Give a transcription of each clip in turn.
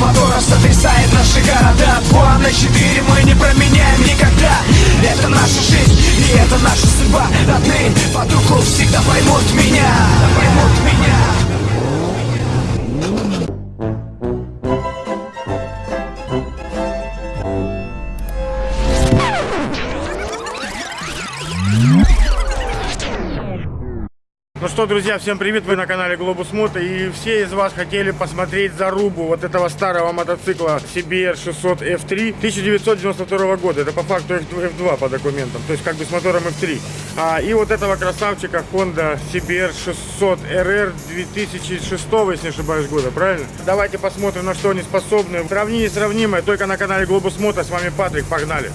мотора сотрясает наши города. Два на четыре мы не променяем никогда. Это наша жизнь и это наша судьба. Родные под руку всегда поймут меня. Поймут меня что, друзья, всем привет, вы на канале Глобус Мото И все из вас хотели посмотреть зарубу вот этого старого мотоцикла CBR 600 F3 1992 года Это по факту F2 по документам, то есть как бы с мотором F3 а, И вот этого красавчика Honda CBR 600 RR 2006, если не ошибаюсь, года, правильно? Давайте посмотрим, на что они способны Сравнение сравнимое, только на канале Глобус Мото С вами Патрик, погнали!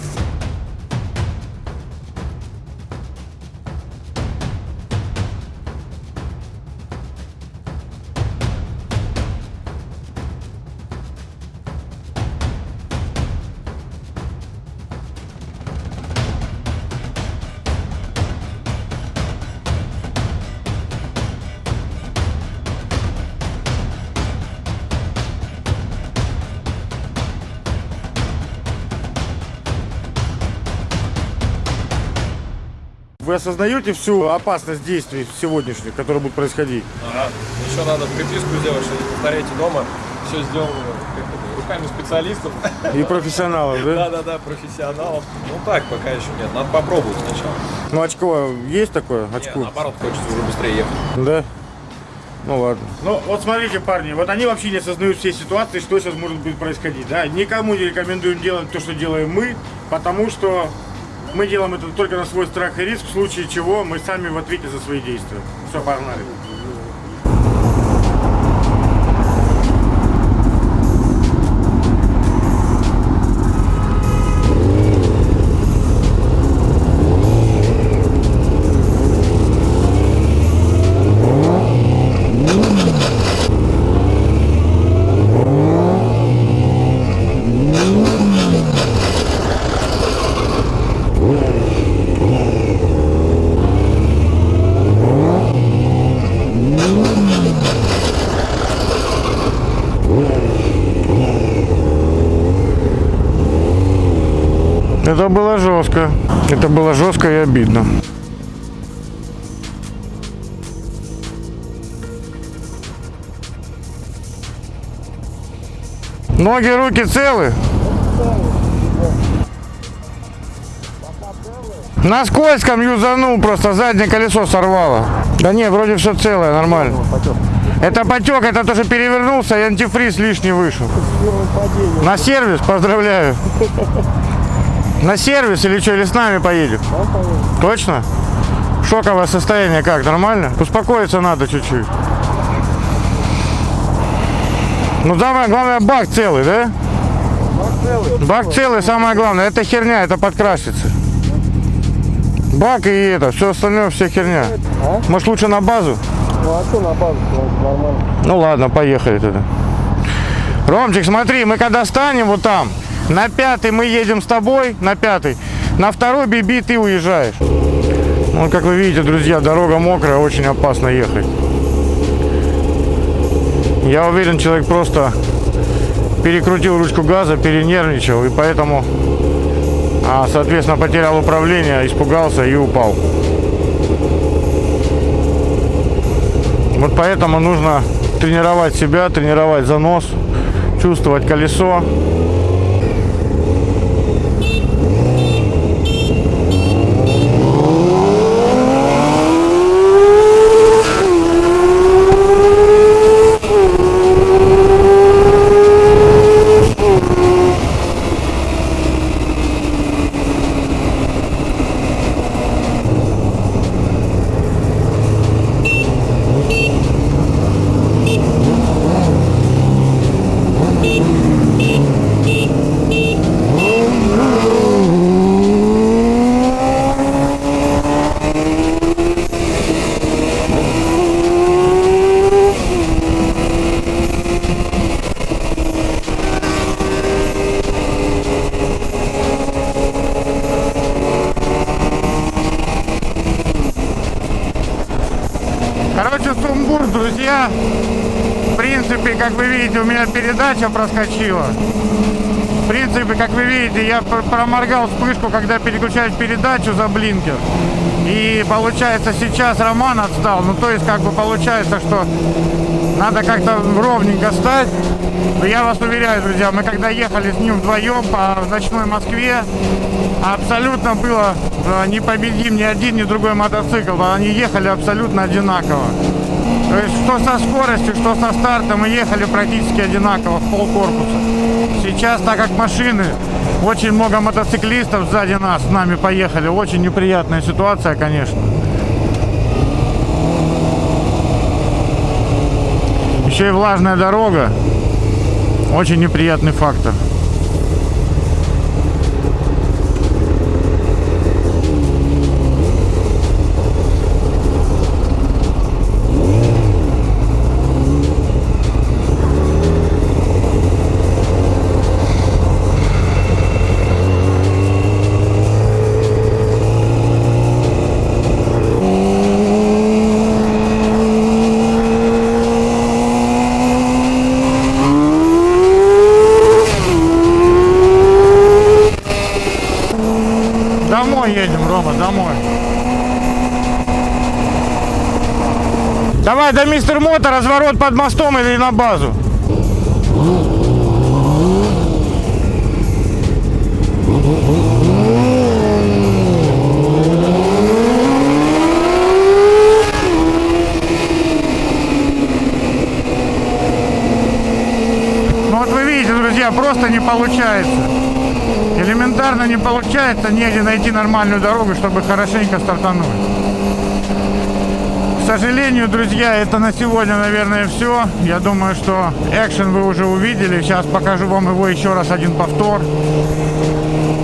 Вы осознаете всю опасность действий сегодняшних, которые будут происходить? Ага. Еще надо приписку сделать, что не повторяйте дома. Все сделано руками специалистов. И профессионалов, да? Да-да-да, профессионалов. Ну так, пока еще нет. Надо попробовать сначала. Ну, очко есть такое? Очко? наоборот, хочется уже быстрее ехать. Да? Ну ладно. Ну вот смотрите, парни, вот они вообще не осознают всей ситуации, что сейчас может быть происходить. Да? Никому не рекомендуем делать то, что делаем мы, потому что мы делаем это только на свой страх и риск, в случае чего мы сами в ответе за свои действия. Все, погнали. Было жестко и обидно. Ноги, руки целы? На скользком юзанул, просто заднее колесо сорвало. Да нет, вроде все целое, нормально. Это потек, это тоже перевернулся и антифриз лишний вышел. На сервис, поздравляю. На сервис или что, или с нами поедем? Точно? Шоковое состояние как, нормально? Успокоиться надо чуть-чуть. Ну давай, главное бак целый, да? Бак целый. Бак целый, самое главное. Это херня, это подкрасится. Бак и это, все остальное, вся херня. Может лучше на базу? Ну а что на базу? Нормально. Ну ладно, поехали тогда. Ромчик, смотри, мы когда станем вот там, на пятый мы едем с тобой, на пятый. На второй биби ты уезжаешь. Ну, как вы видите, друзья, дорога мокрая, очень опасно ехать. Я уверен, человек просто перекрутил ручку газа, перенервничал, и поэтому, а, соответственно, потерял управление, испугался и упал. Вот поэтому нужно тренировать себя, тренировать занос, чувствовать колесо. Короче, сумбур, друзья. В принципе, как вы видите, у меня передача проскочила. В принципе, как вы видите, я пр- проморгал вспышку, когда переключаешь передачу за блинкер. И получается сейчас Роман отстал. Ну то есть как бы получается, что надо как-то ровненько стать. Но я вас уверяю, друзья, мы когда ехали с ним вдвоем по ночной Москве, абсолютно было э, непобедим ни один, ни другой мотоцикл. Они ехали абсолютно одинаково. То есть что со скоростью, что со стартом мы ехали практически одинаково в пол корпуса. Сейчас, так как машины, очень много мотоциклистов сзади нас с нами поехали. Очень неприятная ситуация, конечно. Еще и влажная дорога. Очень неприятный фактор. Едем, Рома, домой. Давай до мистер Мото, разворот под мостом или на базу. Ну вот вы видите, друзья, просто не получается. Элементарно не получается негде найти нормальную дорогу, чтобы хорошенько стартануть. К сожалению, друзья, это на сегодня, наверное, все. Я думаю, что экшен вы уже увидели. Сейчас покажу вам его еще раз один повтор.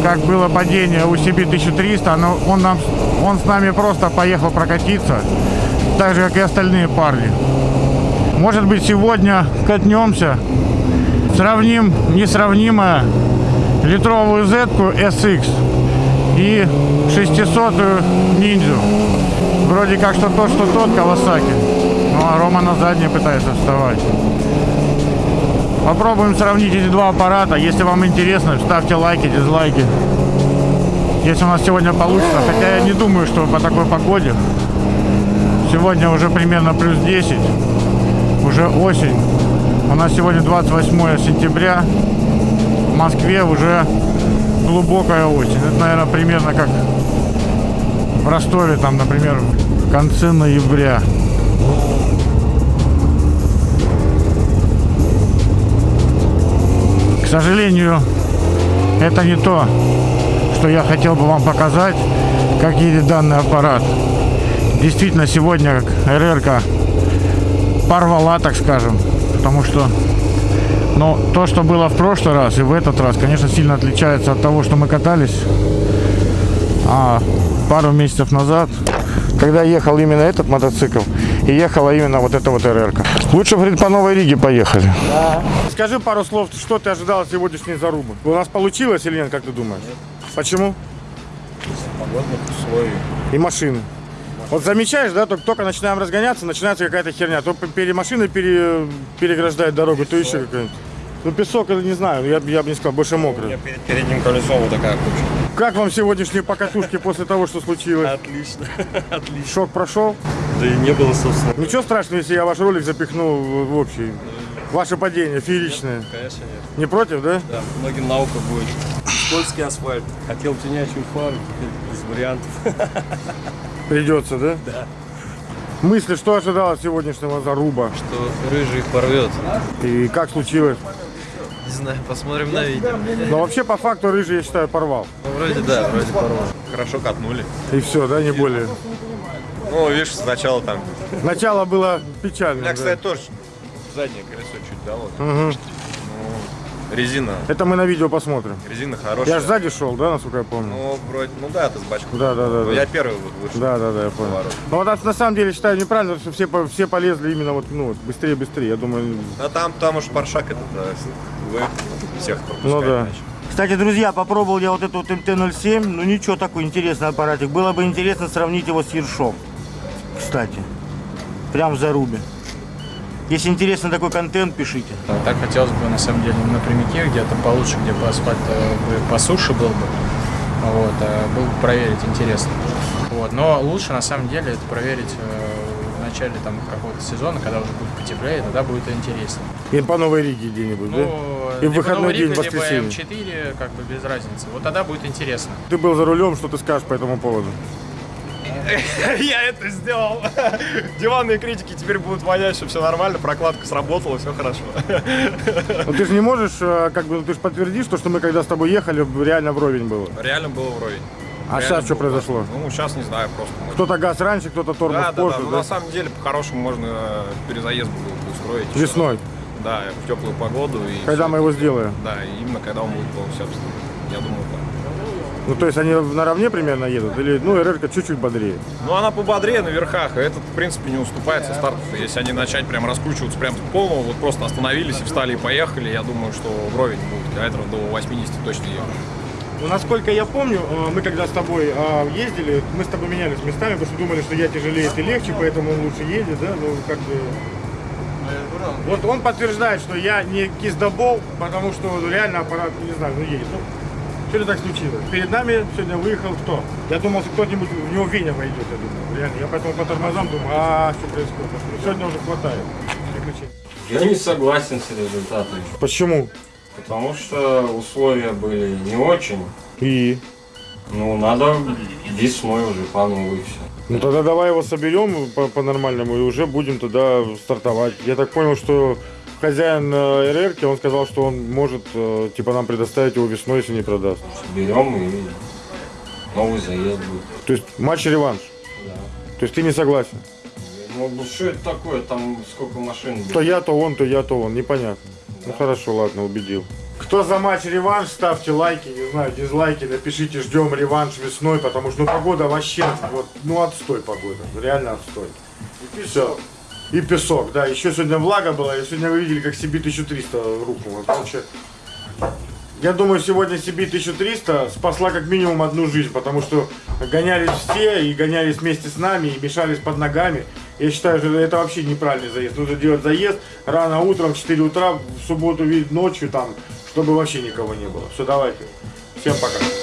Как было падение у CB 1300. Но он, нам, он с нами просто поехал прокатиться. Так же, как и остальные парни. Может быть, сегодня катнемся. Сравним несравнимое литровую z SX и 600 ниндзю. Вроде как что тот, что тот Кавасаки. Ну а Рома на заднее пытается вставать. Попробуем сравнить эти два аппарата. Если вам интересно, ставьте лайки, дизлайки. Если у нас сегодня получится, хотя я не думаю, что по такой погоде. Сегодня уже примерно плюс 10. Уже осень. У нас сегодня 28 сентября. В Москве уже глубокая осень. Это, наверное, примерно как в Ростове, там, например, в конце ноября. К сожалению, это не то, что я хотел бы вам показать, как едет данный аппарат. Действительно, сегодня РРК порвала, так скажем, потому что но то, что было в прошлый раз и в этот раз, конечно, сильно отличается от того, что мы катались а, пару месяцев назад, когда ехал именно этот мотоцикл и ехала именно вот эта вот РРК. Лучше, говорит, по Новой Риге поехали. Скажи пару слов, что ты ожидал от сегодняшней зарубы? У нас получилось или нет, как ты думаешь? Почему? Погодных условий. И машины. Вот замечаешь, да, только, только начинаем разгоняться, начинается какая-то херня. То пере, машины пере, переграждают дорогу, то еще какая-нибудь. Ну, песок, это не знаю, я, я бы не сказал, больше У мокрый. меня перед передним колесом вот такая куча. Как вам сегодняшние покатушки после того, что случилось? Отлично, отлично. Шок прошел? Да и не было, собственно. Ничего страшного, если я ваш ролик запихну в, общий. Ваше падение, фееричное. Конечно нет. Не против, да? Да, многим наука будет. Скользкий асфальт. Хотел тенячую фару, теперь без вариантов. Придется, да? Да. Мысли, что ожидал от сегодняшнего заруба? что рыжий порвет. И как случилось? Не знаю, посмотрим на видео. Но вообще, по факту, рыжий, я считаю, порвал. Ну, вроде да, вроде порвал. Хорошо катнули. И все, да, не более. Ну, видишь, сначала там. Начало было печально. да. кстати, тоже заднее колесо чуть дало. Ну, резина. Это мы на видео посмотрим. Резина хорошая. Я же сзади шел, да, насколько я помню? Ну, вроде, ну да, ты с бачком. Да, да, да, Ну, да. Я первый вышел. Да, да, да, я понял. Поворот. Но вот это на самом деле считаю неправильно, что все, все полезли именно вот, ну, вот быстрее, быстрее. Я думаю, А там, там уж паршак этот, да, вы всех пропускать Ну да. Кстати, друзья, попробовал я вот этот вот МТ-07. Ну ничего, такой интересный аппаратик. Было бы интересно сравнить его с Ершом. Кстати. Прям в зарубе. Если интересно такой контент, пишите. А Так хотелось бы на самом деле на прямике, где-то получше, где бы асфальт э, бы по суше был бы. Вот, а было бы проверить интересно. Вот, но лучше на самом деле это проверить э, в начале там какого-то сезона, когда уже будет потеплее, тогда будет интереснее. И по Новой Риге где-нибудь, Ну, да? И в выходной Новый день, Риг, воскресенье. Либо М4, как бы без разницы. Вот тогда будет интересно. Ты был за рулем, что ты скажешь по этому поводу? Я это сделал. Диванные критики теперь будут понять, что все нормально, прокладка сработала, все хорошо. Ну ты же не можешь, э, как бы, ну, ты же подтвердишь, то, что мы когда с тобой ехали, реально вровень было. Реально было вровень. А Реально сейчас что было произошло? Ну, сейчас не знаю, просто. Кто-то газ раньше, кто-то тормоз Да, да, да. позже, Ну, да? на самом деле, по-хорошему можно э, перезаезд было бы устроить. Весной, Да, в теплую погоду. И когда мы его сделаем. Да, именно когда он будет полностью обслужен. Я думаю, да. Ну, то есть они наравне примерно едут? Или, ну, РР чуть-чуть бодрее? Ну, она пободрее на верхах, и этот, в принципе, не уступает со стартов. Если они начать прям раскручиваться прям с полного, вот просто остановились и встали и поехали, я думаю, что вровень будет километров до 80 точно ехать. Ну, насколько я помню, э, мы когда с тобой э, ездили, мы с тобой менялись местами, потому что думали, что я тяжелее, ты легче, поэтому он лучше едет, да, ну, как бы... Вот он подтверждает, что я не киздобол, потому что реально аппарат, не знаю, ну, едет. Ну, Сегодня так случилось. Перед нами сегодня выехал кто? Я думал, что кто-нибудь в него Веня войдет, я думал. Реально. Я поэтому по тормозам думаю, а что происходит? Сегодня уже хватает приключений. Я не согласен с результатом, Почему? потому что условия были не очень. И? Ну, надо весной уже по новой все. Ну тогда давай его соберем по- по-нормальному и уже будем тогда стартовать. Я так понял, что хозяин э, РРки, он сказал, что он может э, типа нам предоставить его весной, если не продаст. Берем и новый заезд будет. То есть матч-реванш. Да. То есть ты не согласен. Ну, ну, что это такое? Там сколько машин будет? То я, то он, то я, то он. Непонятно. Ну хорошо, ладно, убедил. Кто за матч-реванш, ставьте лайки, не знаю, дизлайки, напишите, ждем реванш весной, потому что ну, погода вообще, вот, ну отстой погода, реально отстой. И все. И песок, да. Еще сегодня влага была, и сегодня вы видели, как CB 1300 рухнуло. Короче, я думаю, сегодня CB 1300 спасла как минимум одну жизнь, потому что гонялись все и гонялись вместе с нами и мешались под ногами. Я считаю, что это вообще неправильный заезд. Нужно делать заезд рано утром, в 4 утра, в субботу, ночью там, чтобы вообще никого не было. Все, давайте. Всем пока.